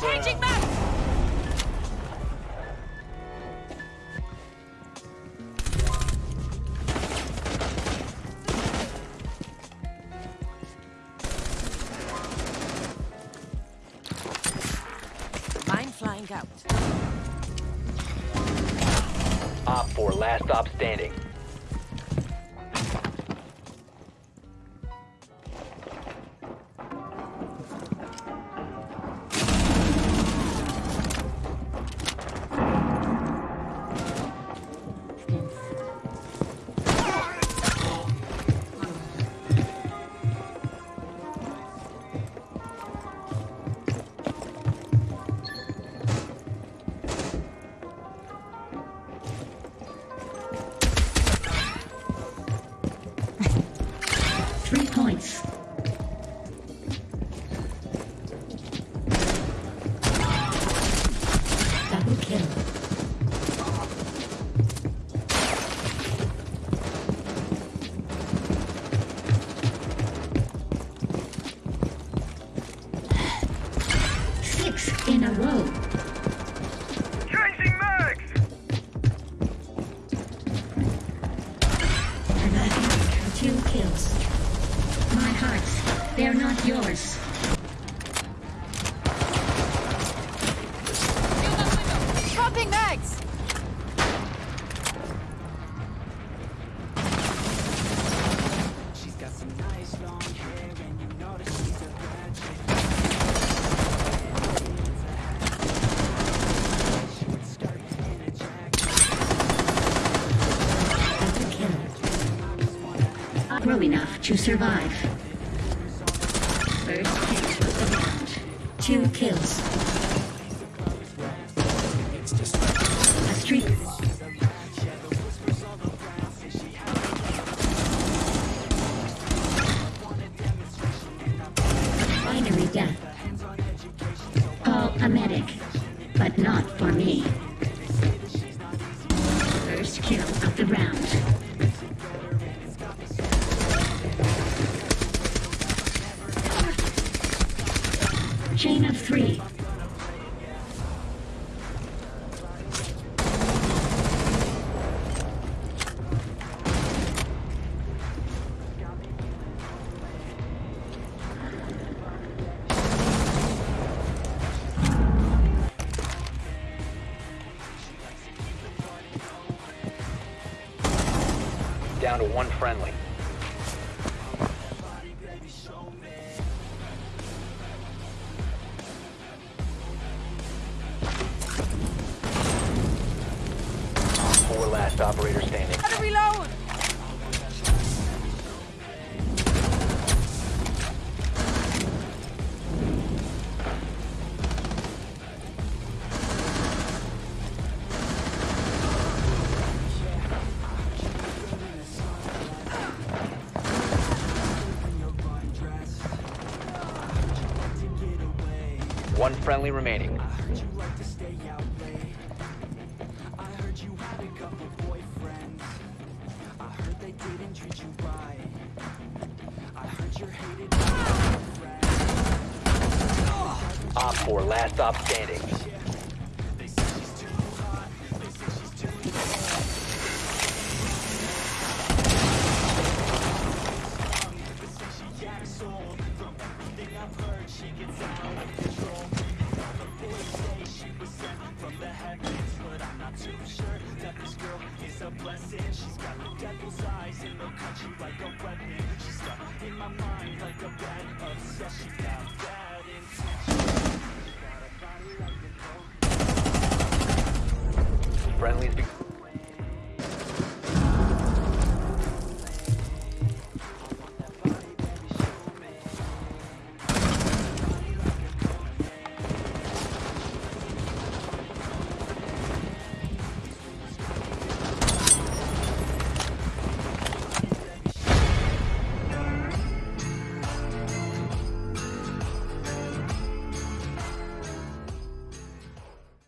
Changing back! Mine flying out. Op 4 last stop standing. Six in a row. Changing mags! And I have two kills. My hearts, they're not yours. Dropping mags! Grow enough to survive. First hit of the round. Two kills. A streak. Binary death. Call a medic, but not for me. Chain of three. Down to one friendly. Last operator standing. Gotta reload! One friendly remaining. Didn't treat you right. I heard you're hated. Op 4 last stop standing.